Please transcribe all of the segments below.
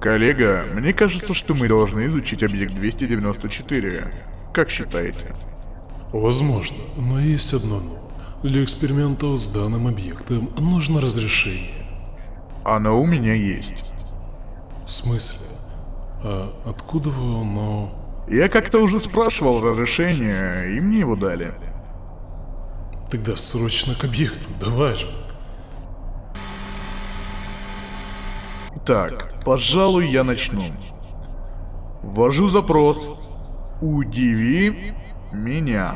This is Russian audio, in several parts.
Коллега, мне кажется, что мы должны изучить объект 294. Как считаете? Возможно, но есть одно но. Для экспериментов с данным объектом нужно разрешение. Оно у меня есть. В смысле? А откуда вы оно... Я как-то уже спрашивал разрешение, и мне его дали. Тогда срочно к объекту, давай же. Так, пожалуй, я начну. Ввожу запрос. Удиви меня.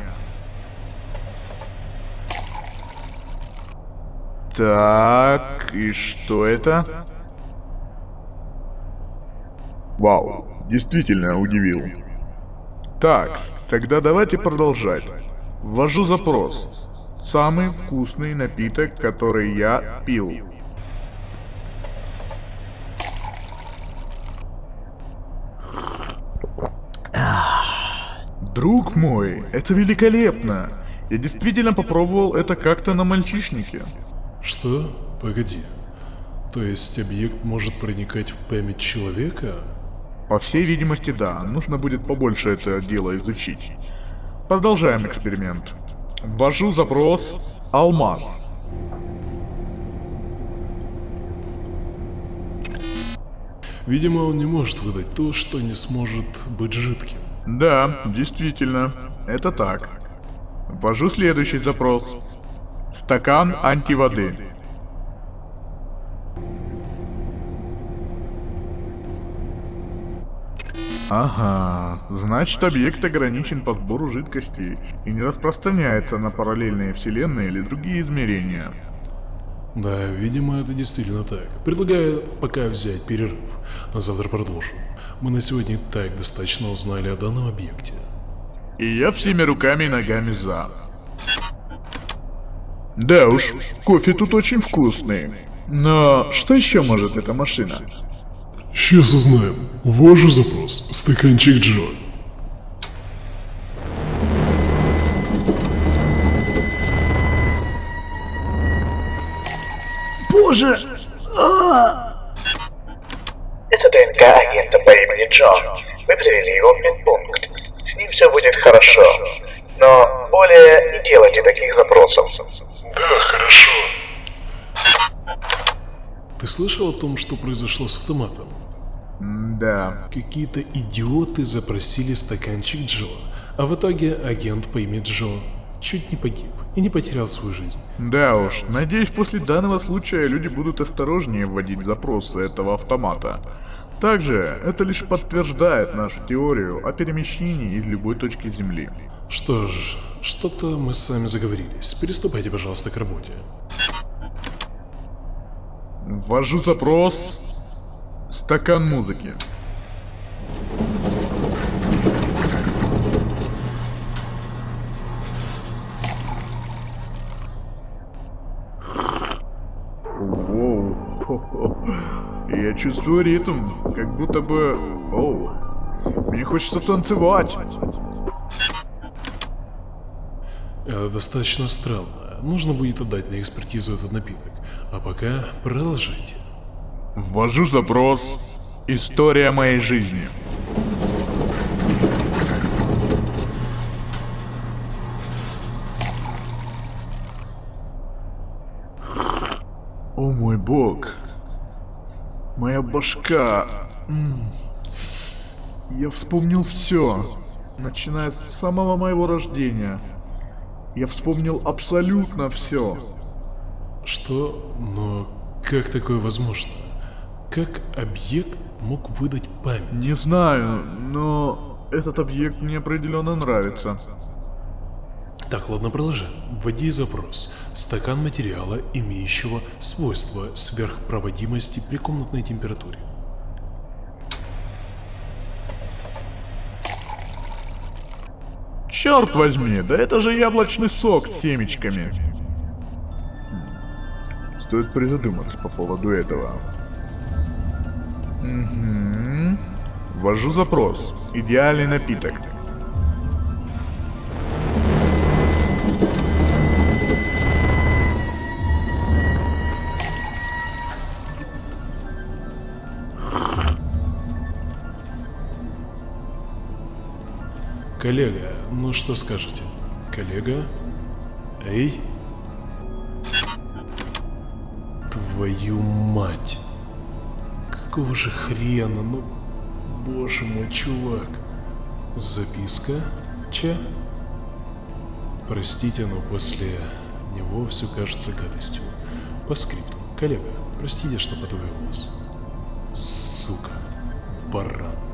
Так, и что это? Вау, действительно удивил. Так, тогда давайте продолжать. Ввожу запрос. Самый вкусный напиток, который я пил. Друг мой, это великолепно. Я действительно попробовал это как-то на мальчишнике. Что? Погоди. То есть объект может проникать в память человека? По всей видимости, да. Нужно будет побольше это дело изучить. Продолжаем эксперимент. Ввожу запрос «Алмаз». Видимо, он не может выдать то, что не сможет быть жидким. Да, действительно, это так. Ввожу следующий запрос. Стакан антиводы. Ага, значит объект ограничен по сбору жидкости и не распространяется на параллельные вселенные или другие измерения. Да, видимо, это действительно так. Предлагаю пока взять перерыв, а завтра продолжим. Мы на сегодня так достаточно узнали о данном объекте. И я всеми руками и ногами за. Да уж, кофе тут очень вкусный. Но что еще может эта машина? Сейчас узнаем. Ввожу запрос. Стаканчик Джо. Боже! А! Это имени Джон. Мы привели его в медпункт. С ним все будет хорошо. Но более не делайте таких запросов. Да, хорошо. Ты слышал о том, что произошло с автоматом? Да. Какие-то идиоты запросили стаканчик Джо, а в итоге агент по имени Джо чуть не погиб и не потерял свою жизнь. Да уж, надеюсь, после данного случая люди будут осторожнее вводить запросы этого автомата. Также, это лишь подтверждает нашу теорию о перемещении из любой точки Земли. Что ж, что-то мы с вами заговорились. Переступайте, пожалуйста, к работе. Ввожу запрос Стакан музыки. Воу. Я чувствую ритм, как будто бы... Оу. Мне хочется танцевать. Это достаточно странно. Нужно будет отдать на экспертизу этот напиток. А пока продолжайте. Ввожу запрос «История моей жизни». О мой бог. Моя башка. Я вспомнил все. Начиная с самого моего рождения. Я вспомнил абсолютно все. Что? Но как такое возможно? Как объект мог выдать память? Не знаю, но этот объект мне определенно нравится. Так, ладно, продолжаем. Вводи запрос. Стакан материала, имеющего свойства сверхпроводимости при комнатной температуре. Черт возьми, да это же яблочный сок с семечками. Стоит призадуматься по поводу этого. Угу. Ввожу запрос. Идеальный напиток. Коллега, ну что скажете? Коллега? Эй? Твою мать. Какого же хрена, ну... Боже мой, чувак. Записка? Че? Простите, но после него все кажется гадостью. По скрипту. Коллега, простите, что подвел вас. Сука. Баран.